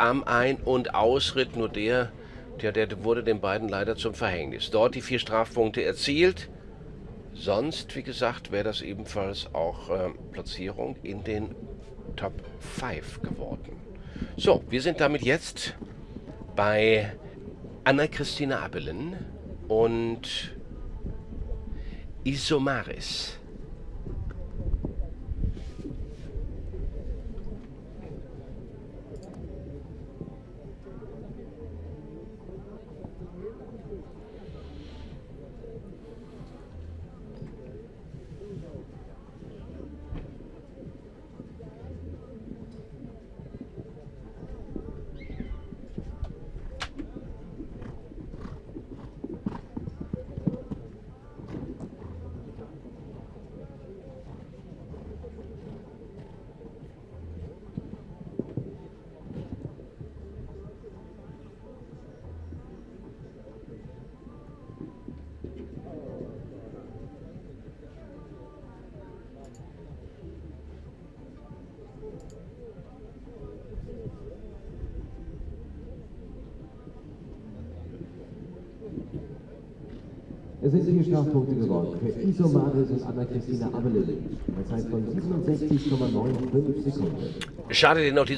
am Ein- und Ausritt, nur der, der, der wurde den beiden leider zum Verhängnis. Dort die vier Strafpunkte erzielt. Sonst, wie gesagt, wäre das ebenfalls auch äh, Platzierung in den Top 5 geworden. So, wir sind damit jetzt bei Anna-Christina Abelen und Isomaris. Es sind vier Strafpunkte geworden für Isomaris und Anna-Christina Abelin. Eine Zeit von 67,95 Sekunden. Schade, den noch